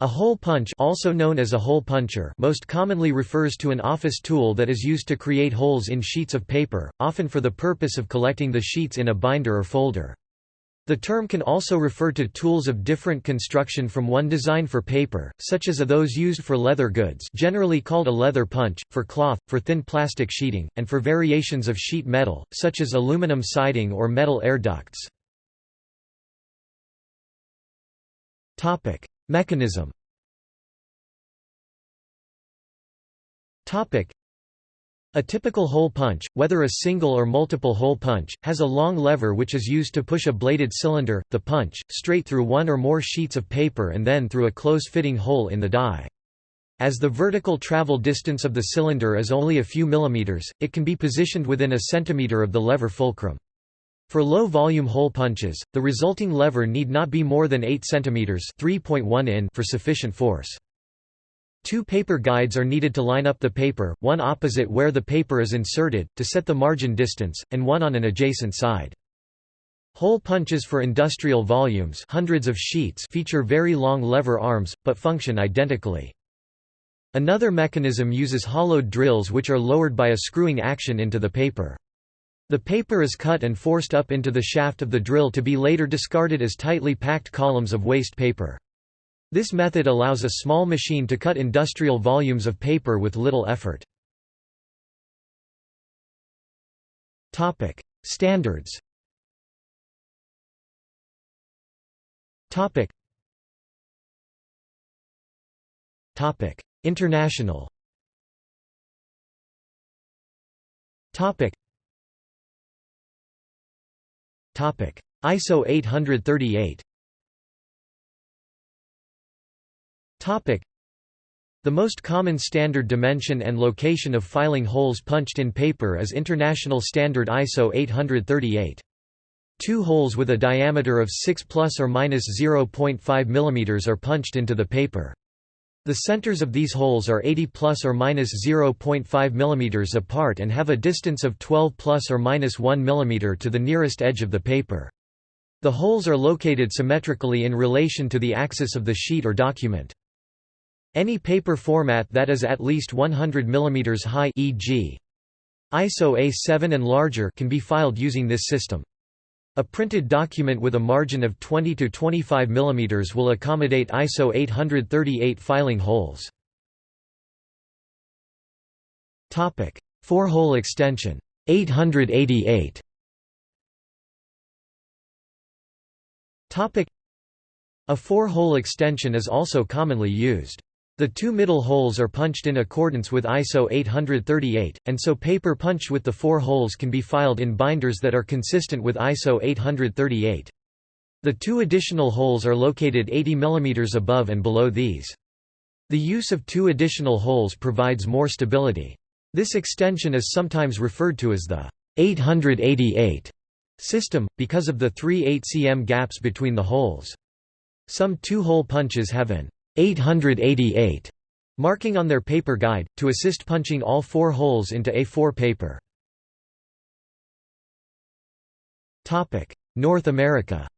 A hole punch also known as a hole puncher most commonly refers to an office tool that is used to create holes in sheets of paper, often for the purpose of collecting the sheets in a binder or folder. The term can also refer to tools of different construction from one designed for paper, such as those used for leather goods generally called a leather punch, for cloth, for thin plastic sheeting, and for variations of sheet metal, such as aluminum siding or metal air ducts. Mechanism a typical hole punch, whether a single or multiple hole punch, has a long lever which is used to push a bladed cylinder, the punch, straight through one or more sheets of paper and then through a close-fitting hole in the die. As the vertical travel distance of the cylinder is only a few millimeters, it can be positioned within a centimeter of the lever fulcrum. For low-volume hole punches, the resulting lever need not be more than 8 cm (3.1 in) for sufficient force. Two paper guides are needed to line up the paper, one opposite where the paper is inserted, to set the margin distance, and one on an adjacent side. Hole punches for industrial volumes hundreds of sheets feature very long lever arms, but function identically. Another mechanism uses hollowed drills which are lowered by a screwing action into the paper. The paper is cut and forced up into the shaft of the drill to be later discarded as tightly packed columns of waste paper. This method allows a small machine to cut industrial volumes of paper with little effort. Standards International ISO 838 the most common standard dimension and location of filing holes punched in paper is International Standard ISO 838. Two holes with a diameter of 6 plus or minus 0.5 mm are punched into the paper. The centers of these holes are 80 plus or minus 0.5 mm apart and have a distance of 12 plus or minus 1 mm to the nearest edge of the paper. The holes are located symmetrically in relation to the axis of the sheet or document. Any paper format that is at least 100 mm high e.g. ISO A7 and larger can be filed using this system. A printed document with a margin of 20 to 25 mm will accommodate ISO 838 filing holes. Topic: Four-hole extension 888. Topic: A four-hole extension is also commonly used. The two middle holes are punched in accordance with ISO 838, and so paper punched with the four holes can be filed in binders that are consistent with ISO 838. The two additional holes are located 80 mm above and below these. The use of two additional holes provides more stability. This extension is sometimes referred to as the 888 system, because of the three 8 cm gaps between the holes. Some two-hole punches have an 888 marking on their paper guide, to assist punching all four holes into A4 paper. North America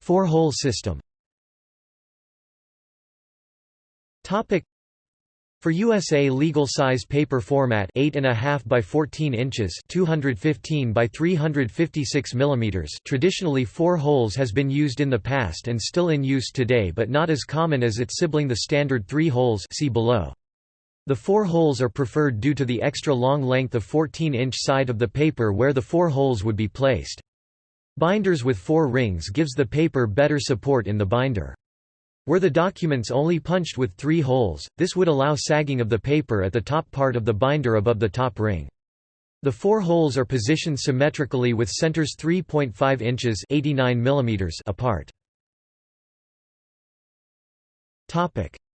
Four-hole system for USA legal size paper format 8.5 by 14 inches 215 by 356 mm traditionally four holes has been used in the past and still in use today but not as common as its sibling the standard three holes see below. The four holes are preferred due to the extra long length of 14-inch side of the paper where the four holes would be placed. Binders with four rings gives the paper better support in the binder. Were the documents only punched with three holes, this would allow sagging of the paper at the top part of the binder above the top ring. The four holes are positioned symmetrically with centers 3.5 inches 89 mm apart.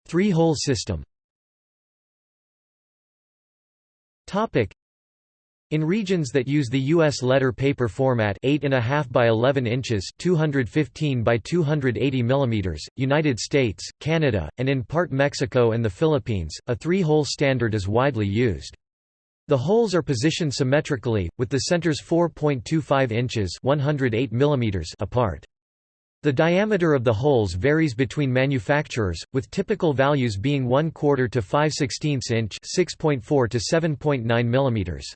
Three-hole system in regions that use the U.S. letter paper format 8.5 by 11 inches 215 by 280 mm, United States, Canada, and in part Mexico and the Philippines, a three-hole standard is widely used. The holes are positioned symmetrically, with the centers 4.25 inches 108 mm apart. The diameter of the holes varies between manufacturers, with typical values being 1 quarter to 5 16 inch 6.4 to 7.9 mm.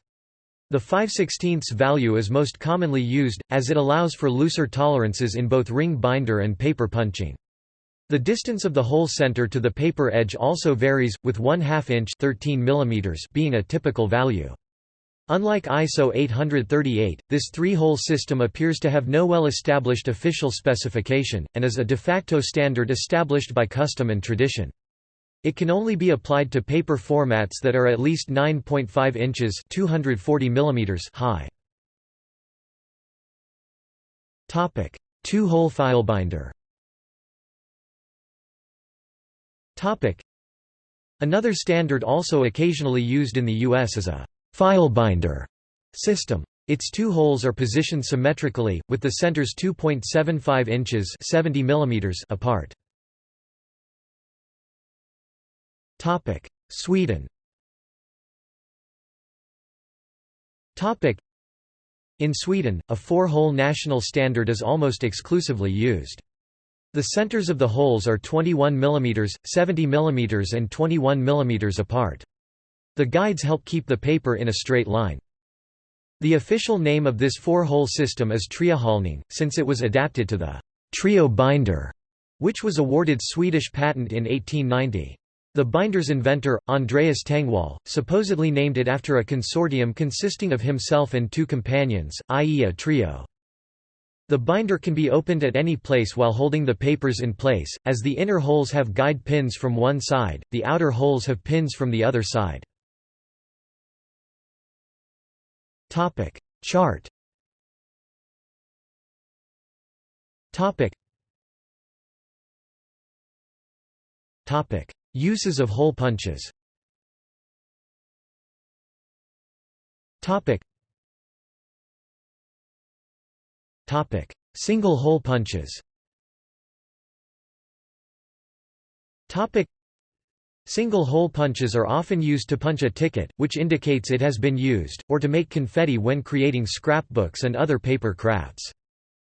The 5 16 value is most commonly used, as it allows for looser tolerances in both ring binder and paper punching. The distance of the hole center to the paper edge also varies, with 1 2 inch 13 mm being a typical value. Unlike ISO 838, this three-hole system appears to have no well-established official specification, and is a de facto standard established by custom and tradition. It can only be applied to paper formats that are at least 9.5 inches 240 mm high. Two-hole filebinder Another standard also occasionally used in the U.S. is a filebinder system. Its two holes are positioned symmetrically, with the centers 2.75 inches 70 mm apart. Sweden In Sweden, a four-hole national standard is almost exclusively used. The centers of the holes are 21 mm, 70 mm and 21 mm apart. The guides help keep the paper in a straight line. The official name of this four-hole system is Triohålning, since it was adapted to the trio binder, which was awarded Swedish patent in 1890. The binder's inventor, Andreas Tengwall, supposedly named it after a consortium consisting of himself and two companions, i.e. a trio. The binder can be opened at any place while holding the papers in place, as the inner holes have guide pins from one side, the outer holes have pins from the other side. Chart Topic Uses of hole punches. Topic. Topic. Single hole punches. Topic. Single hole punches are often used to punch a ticket, which indicates it has been used, or to make confetti when creating scrapbooks and other paper crafts.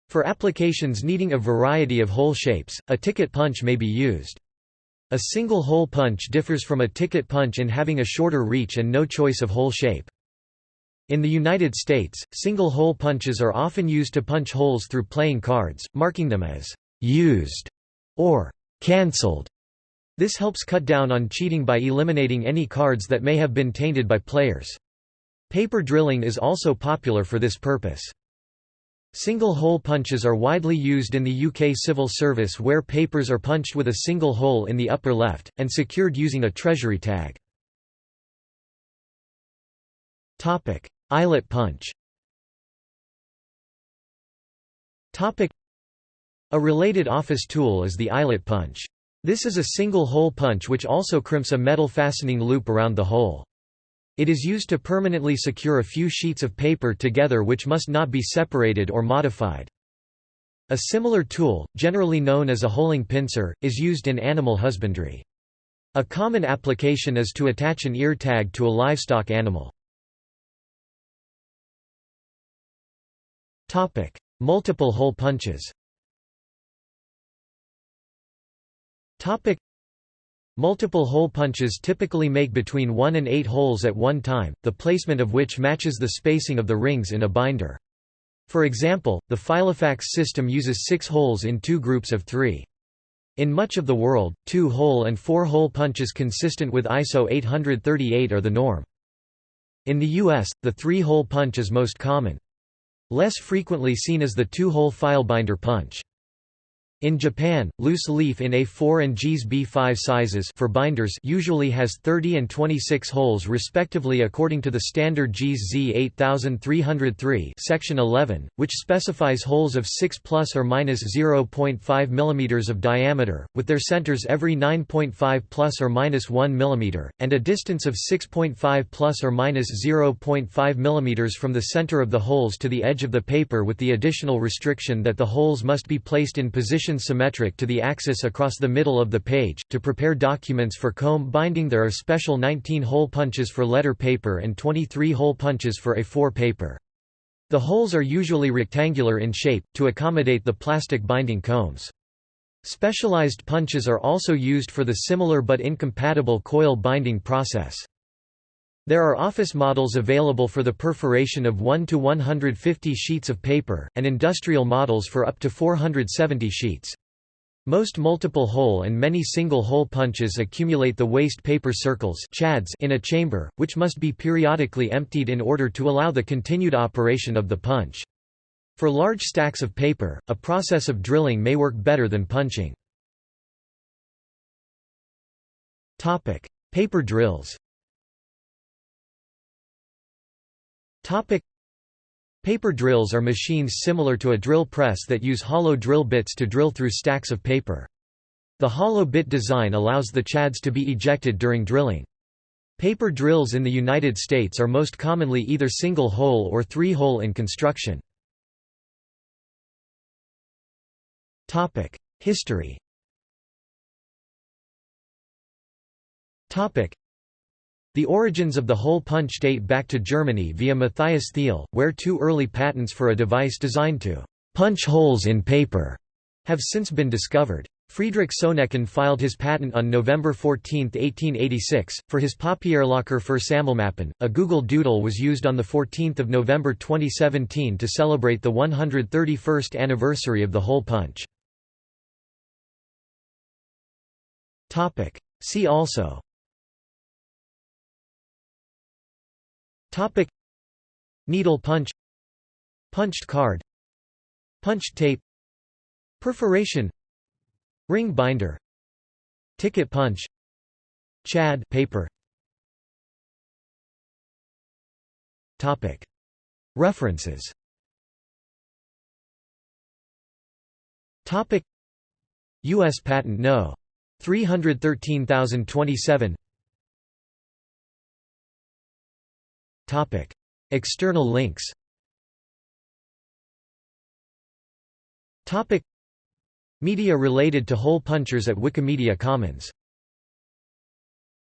For applications needing a variety of hole shapes, a ticket punch may be used. A single hole punch differs from a ticket punch in having a shorter reach and no choice of hole shape. In the United States, single hole punches are often used to punch holes through playing cards, marking them as used or cancelled. This helps cut down on cheating by eliminating any cards that may have been tainted by players. Paper drilling is also popular for this purpose. Single hole punches are widely used in the UK civil service where papers are punched with a single hole in the upper left, and secured using a treasury tag. Eyelet punch A related office tool is the eyelet punch. This is a single hole punch which also crimps a metal fastening loop around the hole. It is used to permanently secure a few sheets of paper together which must not be separated or modified. A similar tool, generally known as a holing pincer, is used in animal husbandry. A common application is to attach an ear tag to a livestock animal. Topic: Multiple hole punches Topic Multiple hole punches typically make between 1 and 8 holes at one time, the placement of which matches the spacing of the rings in a binder. For example, the Filofax system uses 6 holes in two groups of 3. In much of the world, two-hole and four-hole punches consistent with ISO 838 are the norm. In the US, the three-hole punch is most common. Less frequently seen is the two-hole filebinder punch. In Japan, loose leaf in A4 and JIS B5 sizes for binders usually has 30 and 26 holes respectively according to the standard JIS Z8303 section 11, which specifies holes of 6 plus or minus 0.5 mm of diameter, with their centers every 9.5 plus or minus 1 mm, and a distance of 6.5 plus or minus 0.5 mm from the center of the holes to the edge of the paper with the additional restriction that the holes must be placed in position position symmetric to the axis across the middle of the page. To prepare documents for comb binding, there are special 19 hole punches for letter paper and 23 hole punches for A4 paper. The holes are usually rectangular in shape, to accommodate the plastic binding combs. Specialized punches are also used for the similar but incompatible coil binding process. There are office models available for the perforation of 1 to 150 sheets of paper, and industrial models for up to 470 sheets. Most multiple-hole and many single-hole punches accumulate the waste paper circles chads in a chamber, which must be periodically emptied in order to allow the continued operation of the punch. For large stacks of paper, a process of drilling may work better than punching. Paper drills Paper drills are machines similar to a drill press that use hollow drill bits to drill through stacks of paper. The hollow bit design allows the chads to be ejected during drilling. Paper drills in the United States are most commonly either single-hole or three-hole in construction. History the origins of the hole punch date back to Germany via Matthias Thiel, where two early patents for a device designed to punch holes in paper have since been discovered. Friedrich Soennecken filed his patent on November 14, 1886, for his Papierlocher für Sammelmappen. A Google Doodle was used on 14 November 2017 to celebrate the 131st anniversary of the hole punch. See also Topic. Needle punch. Punched card. Punched tape. Perforation. Ring binder. Ticket punch. Chad. Paper. Topic. References. Topic. US Patent No. 313027 External links. Media related to hole punchers at Wikimedia Commons